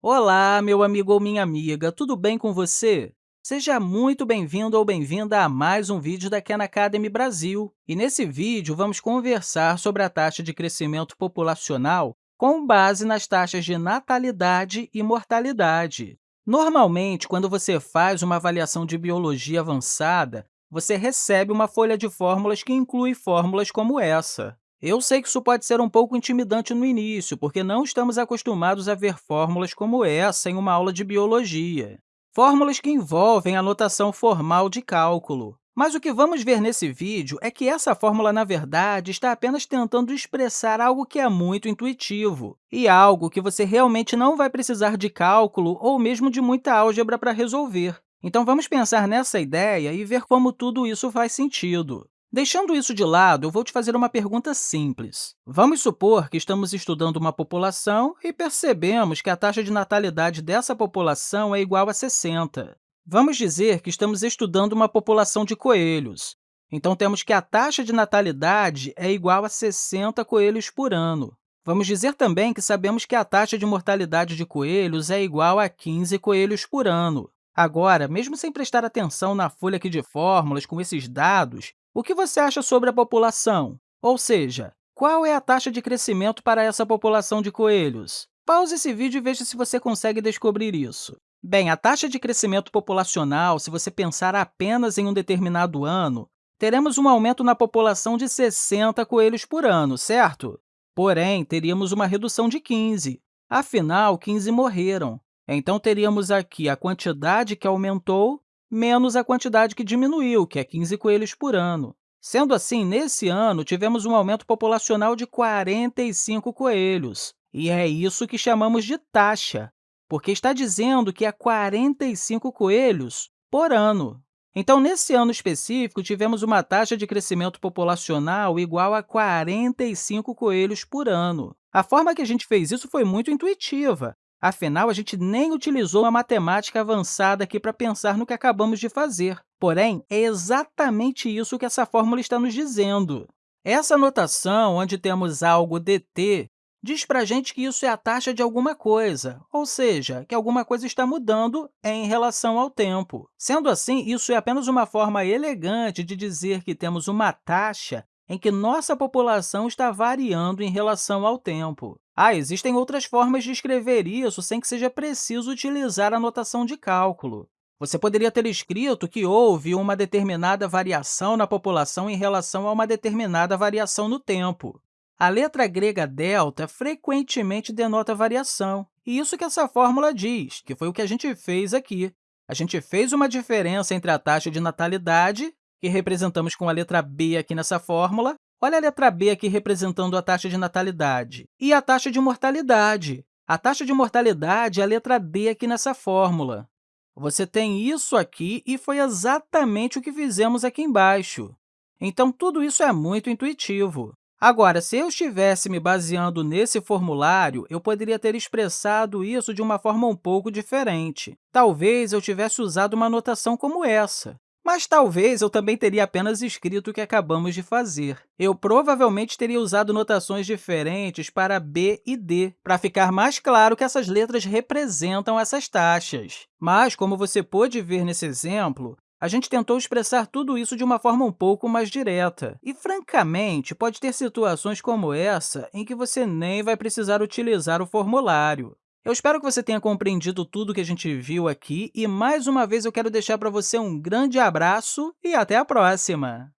Olá, meu amigo ou minha amiga, tudo bem com você? Seja muito bem-vindo ou bem-vinda a mais um vídeo da Khan Academy Brasil. E nesse vídeo, vamos conversar sobre a taxa de crescimento populacional com base nas taxas de natalidade e mortalidade. Normalmente, quando você faz uma avaliação de biologia avançada, você recebe uma folha de fórmulas que inclui fórmulas como essa. Eu sei que isso pode ser um pouco intimidante no início, porque não estamos acostumados a ver fórmulas como essa em uma aula de biologia. Fórmulas que envolvem a notação formal de cálculo. Mas o que vamos ver nesse vídeo é que essa fórmula, na verdade, está apenas tentando expressar algo que é muito intuitivo e algo que você realmente não vai precisar de cálculo ou mesmo de muita álgebra para resolver. Então, vamos pensar nessa ideia e ver como tudo isso faz sentido. Deixando isso de lado, eu vou te fazer uma pergunta simples. Vamos supor que estamos estudando uma população e percebemos que a taxa de natalidade dessa população é igual a 60. Vamos dizer que estamos estudando uma população de coelhos. Então, temos que a taxa de natalidade é igual a 60 coelhos por ano. Vamos dizer também que sabemos que a taxa de mortalidade de coelhos é igual a 15 coelhos por ano. Agora, mesmo sem prestar atenção na folha aqui de fórmulas com esses dados, o que você acha sobre a população? Ou seja, qual é a taxa de crescimento para essa população de coelhos? Pause esse vídeo e veja se você consegue descobrir isso. Bem, a taxa de crescimento populacional, se você pensar apenas em um determinado ano, teremos um aumento na população de 60 coelhos por ano, certo? Porém, teríamos uma redução de 15. Afinal, 15 morreram. Então, teríamos aqui a quantidade que aumentou menos a quantidade que diminuiu, que é 15 coelhos por ano. Sendo assim, nesse ano, tivemos um aumento populacional de 45 coelhos, e é isso que chamamos de taxa, porque está dizendo que é 45 coelhos por ano. Então, nesse ano específico, tivemos uma taxa de crescimento populacional igual a 45 coelhos por ano. A forma que a gente fez isso foi muito intuitiva. Afinal, a gente nem utilizou a matemática avançada aqui para pensar no que acabamos de fazer. Porém, é exatamente isso que essa fórmula está nos dizendo. Essa notação, onde temos algo dt, diz para a gente que isso é a taxa de alguma coisa, ou seja, que alguma coisa está mudando em relação ao tempo. Sendo assim, isso é apenas uma forma elegante de dizer que temos uma taxa em que nossa população está variando em relação ao tempo. Ah, existem outras formas de escrever isso sem que seja preciso utilizar a notação de cálculo. Você poderia ter escrito que houve uma determinada variação na população em relação a uma determinada variação no tempo. A letra grega delta frequentemente denota variação, e isso que essa fórmula diz, que foi o que a gente fez aqui. A gente fez uma diferença entre a taxa de natalidade que representamos com a letra b aqui nessa fórmula. Olha a letra b aqui representando a taxa de natalidade e a taxa de mortalidade. A taxa de mortalidade é a letra d aqui nessa fórmula. Você tem isso aqui e foi exatamente o que fizemos aqui embaixo. Então, tudo isso é muito intuitivo. Agora, se eu estivesse me baseando nesse formulário, eu poderia ter expressado isso de uma forma um pouco diferente. Talvez eu tivesse usado uma notação como essa. Mas talvez eu também teria apenas escrito o que acabamos de fazer. Eu provavelmente teria usado notações diferentes para b e d, para ficar mais claro que essas letras representam essas taxas. Mas, como você pôde ver nesse exemplo, a gente tentou expressar tudo isso de uma forma um pouco mais direta. E, francamente, pode ter situações como essa em que você nem vai precisar utilizar o formulário. Eu espero que você tenha compreendido tudo que a gente viu aqui e, mais uma vez, eu quero deixar para você um grande abraço e até a próxima!